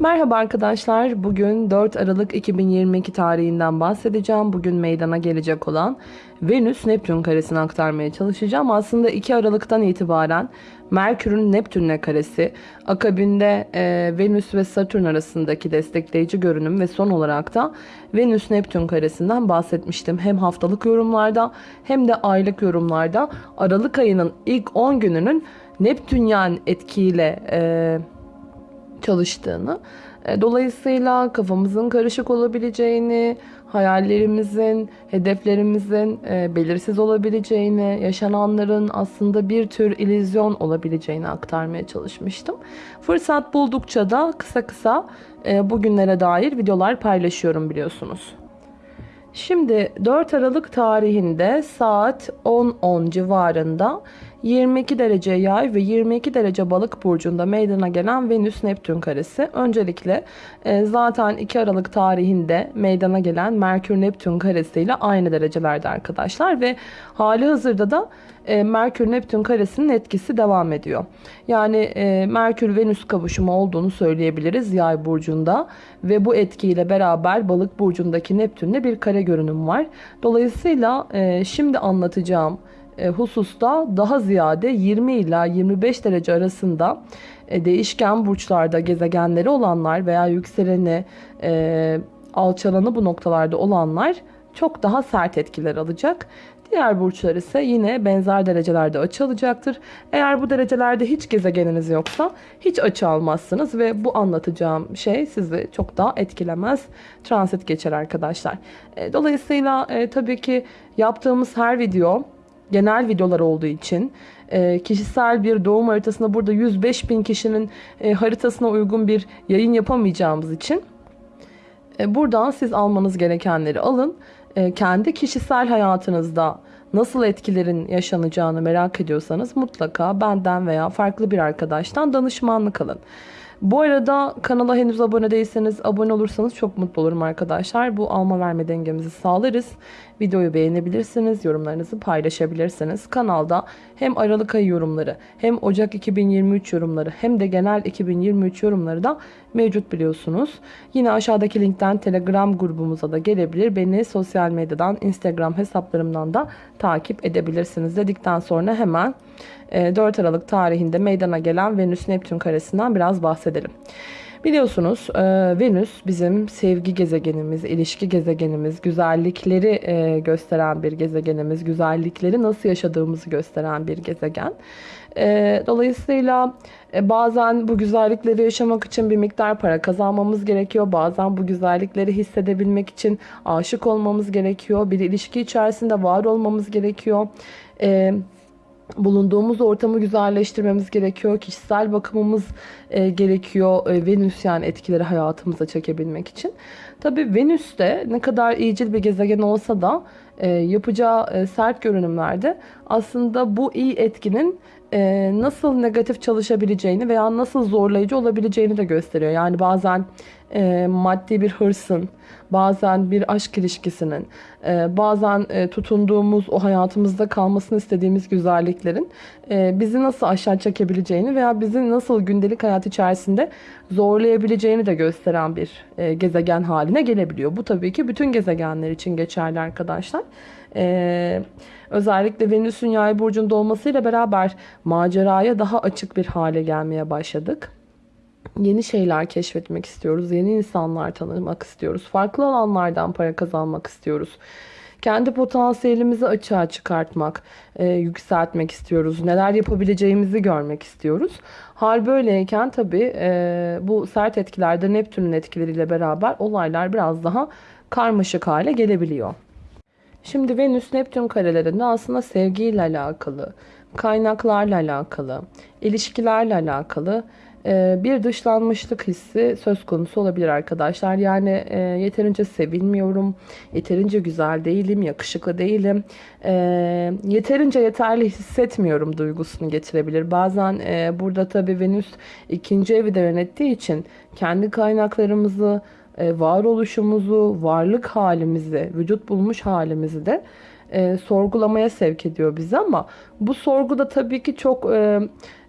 Merhaba arkadaşlar. Bugün 4 Aralık 2022 tarihinden bahsedeceğim. Bugün meydana gelecek olan Venüs Neptün karesini aktarmaya çalışacağım. Aslında 2 Aralık'tan itibaren Merkür'ün Neptün'le karesi, akabinde e, Venüs ve Satürn arasındaki destekleyici görünüm ve son olarak da Venüs Neptün karesinden bahsetmiştim. Hem haftalık yorumlarda hem de aylık yorumlarda Aralık ayının ilk 10 gününün Neptünyen etkiyle e, çalıştığını, e, dolayısıyla kafamızın karışık olabileceğini, hayallerimizin, hedeflerimizin e, belirsiz olabileceğini, yaşananların aslında bir tür illüzyon olabileceğini aktarmaya çalışmıştım. Fırsat buldukça da kısa kısa e, bugünlere dair videolar paylaşıyorum biliyorsunuz. Şimdi 4 Aralık tarihinde saat 10.10 civarında 22 derece yay ve 22 derece balık burcunda meydana gelen Venüs Neptün karesi. Öncelikle e, zaten 2 Aralık tarihinde meydana gelen Merkür Neptün karesiyle aynı derecelerde arkadaşlar ve hali hazırda da e, Merkür Neptün karesinin etkisi devam ediyor. Yani e, Merkür Venüs kavuşumu olduğunu söyleyebiliriz yay burcunda ve bu etkiyle beraber balık burcundaki Neptün'le bir kare görünüm var. Dolayısıyla şimdi anlatacağım hususta daha ziyade 20 ila 25 derece arasında e, değişken burçlarda gezegenleri olanlar veya yükseleni e, alçalanı bu noktalarda olanlar çok daha sert etkiler alacak. Diğer burçlar ise yine benzer derecelerde açı alacaktır. Eğer bu derecelerde hiç gezegeniniz yoksa hiç açı almazsınız ve bu anlatacağım şey sizi çok daha etkilemez. Transit geçer arkadaşlar. Dolayısıyla tabii ki yaptığımız her video genel videolar olduğu için e, kişisel bir doğum haritasında burada 105 bin kişinin e, haritasına uygun bir yayın yapamayacağımız için e, buradan siz almanız gerekenleri alın. kendi kişisel hayatınızda nasıl etkilerin yaşanacağını merak ediyorsanız mutlaka benden veya farklı bir arkadaştan danışmanlık alın. Bu arada kanala henüz abone değilseniz abone olursanız çok mutlu olurum arkadaşlar. Bu alma verme dengemizi sağlarız. Videoyu beğenebilirsiniz, yorumlarınızı paylaşabilirsiniz. Kanalda hem Aralık ayı yorumları hem Ocak 2023 yorumları hem de genel 2023 yorumları da mevcut biliyorsunuz. Yine aşağıdaki linkten Telegram grubumuza da gelebilir. Beni sosyal medyadan, Instagram hesaplarımdan da takip edebilirsiniz dedikten sonra hemen 4 e, Aralık tarihinde meydana gelen Venüs Neptün karesinden biraz bahsedelim. Biliyorsunuz e, Venüs bizim sevgi gezegenimiz, ilişki gezegenimiz, güzellikleri e, gösteren bir gezegenimiz, güzellikleri nasıl yaşadığımızı gösteren bir gezegen. E, dolayısıyla bazen bu güzellikleri yaşamak için bir miktar para kazanmamız gerekiyor. Bazen bu güzellikleri hissedebilmek için aşık olmamız gerekiyor. Bir ilişki içerisinde var olmamız gerekiyor. Evet bulunduğumuz ortamı güzelleştirmemiz gerekiyor. Kişisel bakımımız e, gerekiyor. E, Venüs yani etkileri hayatımıza çekebilmek için. Tabi Venüs de ne kadar iyicil bir gezegen olsa da e, yapacağı e, sert görünümlerde aslında bu iyi etkinin e, nasıl negatif çalışabileceğini veya nasıl zorlayıcı olabileceğini de gösteriyor. Yani bazen e, maddi bir hırsın, bazen bir aşk ilişkisinin, e, bazen e, tutunduğumuz o hayatımızda kalmasını istediğimiz güzelliklerin e, bizi nasıl aşağı çekebileceğini veya bizi nasıl gündelik hayat içerisinde zorlayabileceğini de gösteren bir e, gezegen haline gelebiliyor. Bu tabii ki bütün gezegenler için geçerli arkadaşlar. Ee, özellikle Venüs'ün yay burcunda olmasıyla beraber maceraya daha açık bir hale gelmeye başladık. Yeni şeyler keşfetmek istiyoruz. Yeni insanlar tanımak istiyoruz. Farklı alanlardan para kazanmak istiyoruz. Kendi potansiyelimizi açığa çıkartmak, e, yükseltmek istiyoruz. Neler yapabileceğimizi görmek istiyoruz. Hal böyleyken tabii e, bu sert etkilerde Neptün'ün etkileriyle beraber olaylar biraz daha karmaşık hale gelebiliyor. Şimdi Venüs Neptün karelerinde aslında sevgiyle alakalı, kaynaklarla alakalı, ilişkilerle alakalı e, bir dışlanmışlık hissi söz konusu olabilir arkadaşlar. Yani e, yeterince sevilmiyorum, yeterince güzel değilim, yakışıklı değilim, e, yeterince yeterli hissetmiyorum duygusunu getirebilir. Bazen burada tabii Venüs ikinci evi de yönettiği için kendi kaynaklarımızı, varoluşumuzu, varlık halimizi, vücut bulmuş halimizi de e, sorgulamaya sevk ediyor bizi ama bu sorgu da tabii ki çok e,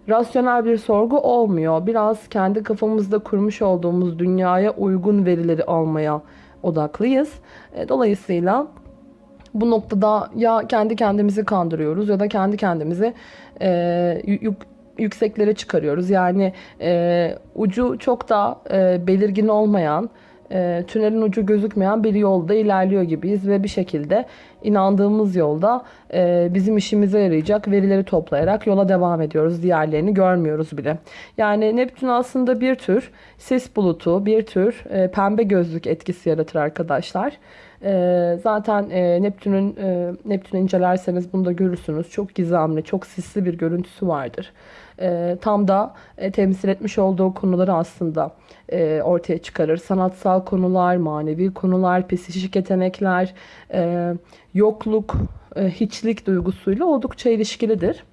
rasyonel bir sorgu olmuyor. Biraz kendi kafamızda kurmuş olduğumuz dünyaya uygun verileri almaya odaklıyız. E, dolayısıyla bu noktada ya kendi kendimizi kandırıyoruz ya da kendi kendimizi e, yük, yükseklere çıkarıyoruz. Yani e, ucu çok da e, belirgin olmayan, e, tünelin ucu gözükmeyen bir yolda ilerliyor gibiyiz ve bir şekilde inandığımız yolda e, bizim işimize yarayacak verileri toplayarak yola devam ediyoruz. Diğerlerini görmüyoruz bile. Yani Neptün aslında bir tür sis bulutu, bir tür e, pembe gözlük etkisi yaratır arkadaşlar. E, zaten e, Neptün'ün e, Neptün'ü incelerseniz bunu da görürsünüz. Çok gizemli, çok sisli bir görüntüsü vardır. E, tam da e, temsil etmiş olduğu konuları aslında e, ortaya çıkarır. Sanatsal konular, manevi konular, psikik yetenekler, yokluk, hiçlik duygusuyla oldukça ilişkilidir.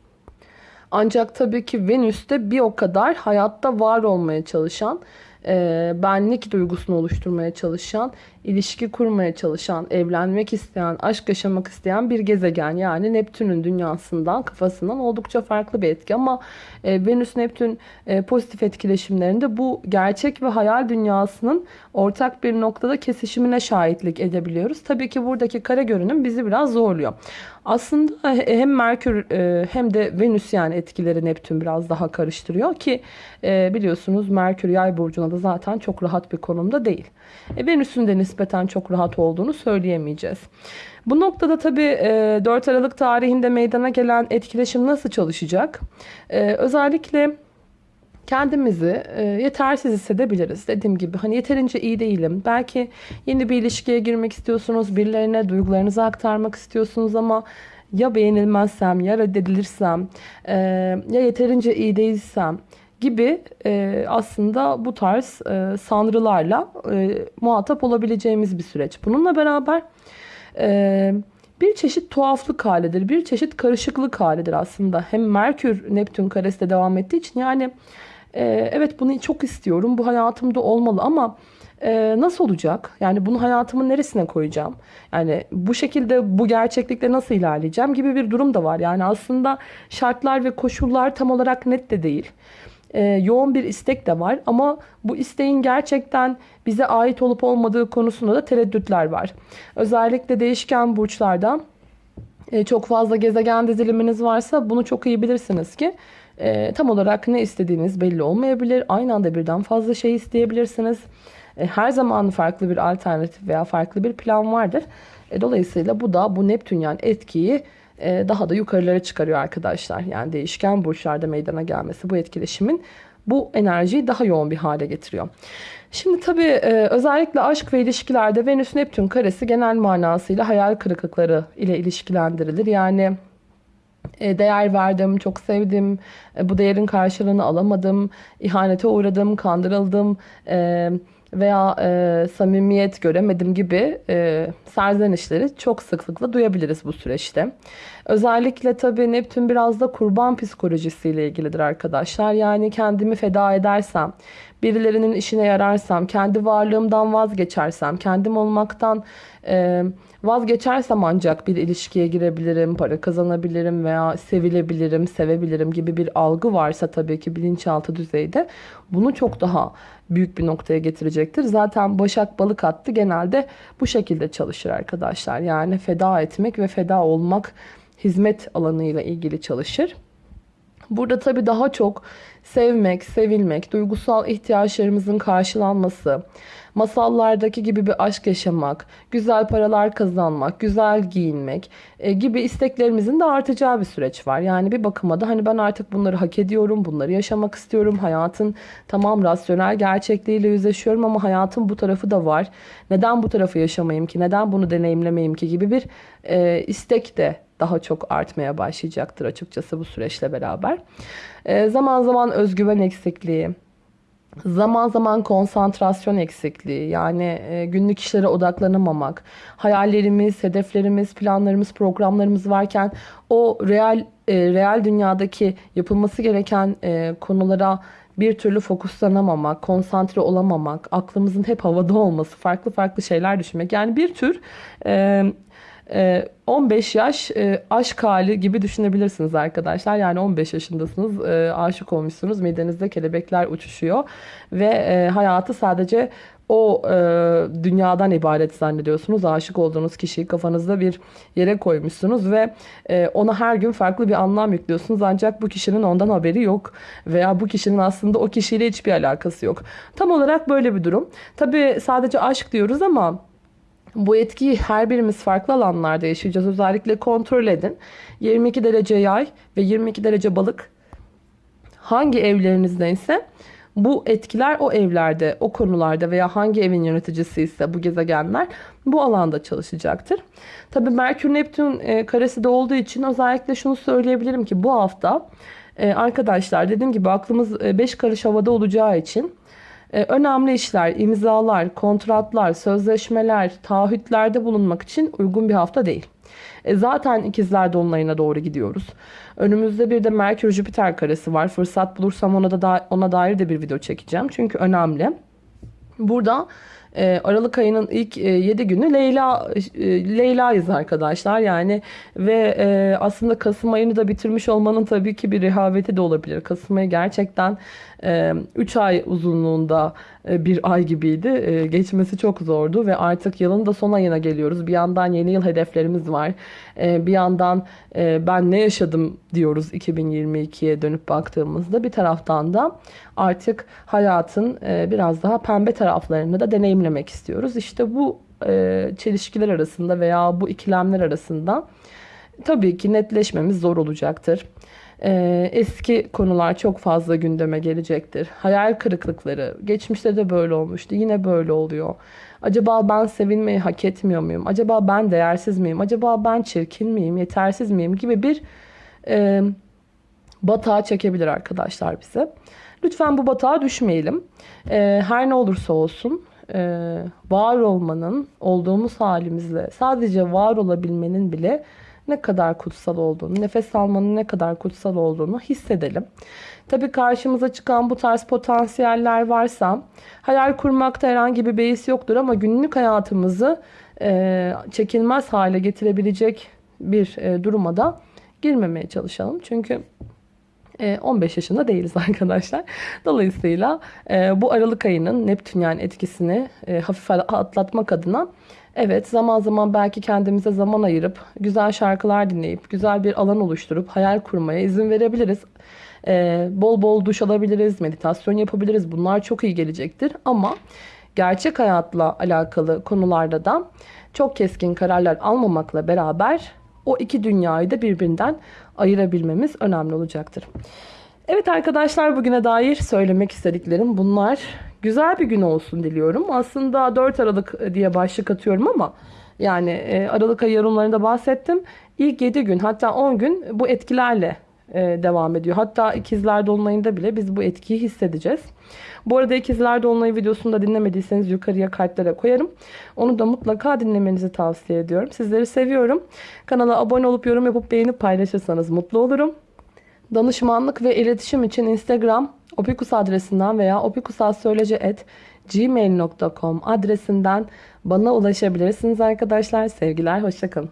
Ancak tabii ki Venüs'te bir o kadar hayatta var olmaya çalışan, e, benlik duygusunu oluşturmaya çalışan, ilişki kurmaya çalışan, evlenmek isteyen, aşk yaşamak isteyen bir gezegen. Yani Neptün'ün dünyasından, kafasından oldukça farklı bir etki. Ama e, Venüs-Neptün e, pozitif etkileşimlerinde bu gerçek ve hayal dünyasının ortak bir noktada kesişimine şahitlik edebiliyoruz. Tabii ki buradaki kare görünüm bizi biraz zorluyor. Aslında hem Merkür e, hem de Venüs yani etkileri Neptün biraz daha karıştırıyor ki e, biliyorsunuz Merkür yay burcuna da zaten çok rahat bir konumda değil. E, Venüs'ün de nispeten çok rahat olduğunu söyleyemeyeceğiz. Bu noktada tabii 4 Aralık tarihinde meydana gelen etkileşim nasıl çalışacak? Özellikle kendimizi e, yetersiz hissedebiliriz. Dediğim gibi hani yeterince iyi değilim. Belki yeni bir ilişkiye girmek istiyorsunuz. Birilerine duygularınızı aktarmak istiyorsunuz ama ya beğenilmezsem ya reddedilirsem e, ya yeterince iyi değilsem gibi e, aslında bu tarz e, sanrılarla e, muhatap olabileceğimiz bir süreç. Bununla beraber e, bir çeşit tuhaflık halidir, bir çeşit karışıklık halidir aslında. Hem Merkür Neptün karesi de devam ettiği için yani e, evet bunu çok istiyorum, bu hayatımda olmalı ama e, nasıl olacak? Yani bunu hayatımın neresine koyacağım? Yani bu şekilde bu gerçeklikle nasıl ilerleyeceğim gibi bir durum da var. Yani aslında şartlar ve koşullar tam olarak net de değil. E, yoğun bir istek de var ama bu isteğin gerçekten bize ait olup olmadığı konusunda da tereddütler var. Özellikle değişken burçlardan e, çok fazla gezegen diziliminiz varsa bunu çok iyi bilirsiniz ki e, tam olarak ne istediğiniz belli olmayabilir. Aynı anda birden fazla şey isteyebilirsiniz. E, her zaman farklı bir alternatif veya farklı bir plan vardır. E, dolayısıyla bu da bu Neptünyen etkiyi e, daha da yukarılara çıkarıyor arkadaşlar. Yani değişken burçlarda meydana gelmesi bu etkileşimin bu enerjiyi daha yoğun bir hale getiriyor. Şimdi tabii e, özellikle aşk ve ilişkilerde Venüs-Neptün karesi genel manasıyla hayal kırıklıkları ile ilişkilendirilir. Yani değer verdim, çok sevdim, e, bu değerin karşılığını alamadım, ihanete uğradım, kandırıldım. E, veya samimiyet göremedim gibi serzenişleri çok sıklıkla duyabiliriz bu süreçte. Özellikle tabii Neptün biraz da kurban psikolojisiyle ilgilidir arkadaşlar. Yani kendimi feda edersem, birilerinin işine yararsam, kendi varlığımdan vazgeçersem, kendim olmaktan vazgeçersem ancak bir ilişkiye girebilirim, para kazanabilirim veya sevilebilirim, sevebilirim gibi bir algı varsa tabii ki bilinçaltı düzeyde bunu çok daha büyük bir noktaya getirecektir. Zaten Başak Balık attı genelde bu şekilde çalışır arkadaşlar. Yani feda etmek ve feda olmak hizmet alanıyla ilgili çalışır. Burada tabii daha çok sevmek, sevilmek, duygusal ihtiyaçlarımızın karşılanması, masallardaki gibi bir aşk yaşamak, güzel paralar kazanmak, güzel giyinmek e, gibi isteklerimizin de artacağı bir süreç var. Yani bir bakıma da hani ben artık bunları hak ediyorum, bunları yaşamak istiyorum. Hayatın tamam rasyonel gerçekliğiyle yüzleşiyorum ama hayatın bu tarafı da var. Neden bu tarafı yaşamayayım ki? Neden bunu deneyimlemeyeyim ki gibi bir e, istek de daha çok artmaya başlayacaktır açıkçası bu süreçle beraber. E, zaman zaman özgüven eksikliği, Zaman zaman konsantrasyon eksikliği yani e, günlük işlere odaklanamamak, hayallerimiz, hedeflerimiz, planlarımız, programlarımız varken o real e, real dünyadaki yapılması gereken e, konulara bir türlü fokuslanamamak, konsantre olamamak, aklımızın hep havada olması, farklı farklı şeyler düşünmek. Yani bir tür e, 15 yaş e, aşk hali gibi düşünebilirsiniz arkadaşlar. Yani 15 yaşındasınız, e, aşık olmuşsunuz, midenizde kelebekler uçuşuyor ve e, hayatı sadece o e, dünyadan ibaret zannediyorsunuz. Aşık olduğunuz kişiyi kafanızda bir yere koymuşsunuz ve e, ona her gün farklı bir anlam yüklüyorsunuz. Ancak bu kişinin ondan haberi yok veya bu kişinin aslında o kişiyle hiçbir alakası yok. Tam olarak böyle bir durum. Tabii sadece aşk diyoruz ama bu etkiyi her birimiz farklı alanlarda yaşayacağız. Özellikle kontrol edin. 22 derece yay ve 22 derece balık hangi evlerinizdense bu etkiler o evlerde, o konularda veya hangi evin yöneticisi ise bu gezegenler bu alanda çalışacaktır. Tabii Merkür Neptün e, karesi de olduğu için özellikle şunu söyleyebilirim ki bu hafta e, arkadaşlar dediğim gibi aklımız 5 karış havada olacağı için e, önemli işler, imzalar, kontratlar, sözleşmeler, taahhütlerde bulunmak için uygun bir hafta değil. E, zaten ikizler dolunayına doğru gidiyoruz. Önümüzde bir de Merkür Jüpiter karesi var. Fırsat bulursam ona da ona dair de bir video çekeceğim. Çünkü önemli. Burada e, Aralık ayının ilk 7 günü Leyla e, Leyla'yız arkadaşlar. Yani ve e, aslında Kasım ayını da bitirmiş olmanın tabii ki bir rehaveti de olabilir. Kasım ayı gerçekten 3 ay uzunluğunda e, bir ay gibiydi. E, geçmesi çok zordu ve artık yılın da son ayına geliyoruz. Bir yandan yeni yıl hedeflerimiz var. E, bir yandan e, ben ne yaşadım diyoruz 2022'ye dönüp baktığımızda. Bir taraftan da artık hayatın e, biraz daha pembe taraflarını da deneyimlemek istiyoruz. İşte bu çelişkiler arasında veya bu ikilemler arasında tabii ki netleşmemiz zor olacaktır. Ee, eski konular çok fazla gündeme gelecektir. Hayal kırıklıkları, geçmişte de böyle olmuştu, yine böyle oluyor. Acaba ben sevilmeyi hak etmiyor muyum? Acaba ben değersiz miyim? Acaba ben çirkin miyim, yetersiz miyim gibi bir e, batağa çekebilir arkadaşlar bize. Lütfen bu batağa düşmeyelim. E, her ne olursa olsun e, var olmanın, olduğumuz halimizle sadece var olabilmenin bile ne kadar kutsal olduğunu, nefes almanın ne kadar kutsal olduğunu hissedelim. Tabii karşımıza çıkan bu tarz potansiyeller varsa hayal kurmakta herhangi bir beis yoktur ama günlük hayatımızı e, çekilmez hale getirebilecek bir e, duruma da girmemeye çalışalım. Çünkü 15 yaşında değiliz arkadaşlar. Dolayısıyla e, bu Aralık ayının Neptünyen etkisini e, hafif atlatmak adına evet zaman zaman belki kendimize zaman ayırıp güzel şarkılar dinleyip güzel bir alan oluşturup hayal kurmaya izin verebiliriz. E, bol bol duş alabiliriz, meditasyon yapabiliriz. Bunlar çok iyi gelecektir ama gerçek hayatla alakalı konularda da çok keskin kararlar almamakla beraber o iki dünyayı da birbirinden ayırabilmemiz önemli olacaktır. Evet arkadaşlar bugüne dair söylemek istediklerim bunlar. Güzel bir gün olsun diliyorum. Aslında 4 Aralık diye başlık atıyorum ama yani e, Aralık ayı yorumlarında bahsettim. İlk 7 gün hatta 10 gün bu etkilerle e, devam ediyor. Hatta ikizler dolunayında bile biz bu etkiyi hissedeceğiz. Bu arada ikizler dolunayı videosunu da dinlemediyseniz yukarıya kartlara koyarım. Onu da mutlaka dinlemenizi tavsiye ediyorum. Sizleri seviyorum. Kanala abone olup yorum yapıp beğenip paylaşırsanız mutlu olurum. Danışmanlık ve iletişim için Instagram opikus adresinden veya opikusassöylece.gmail.com adresinden bana ulaşabilirsiniz arkadaşlar. Sevgiler, hoşçakalın.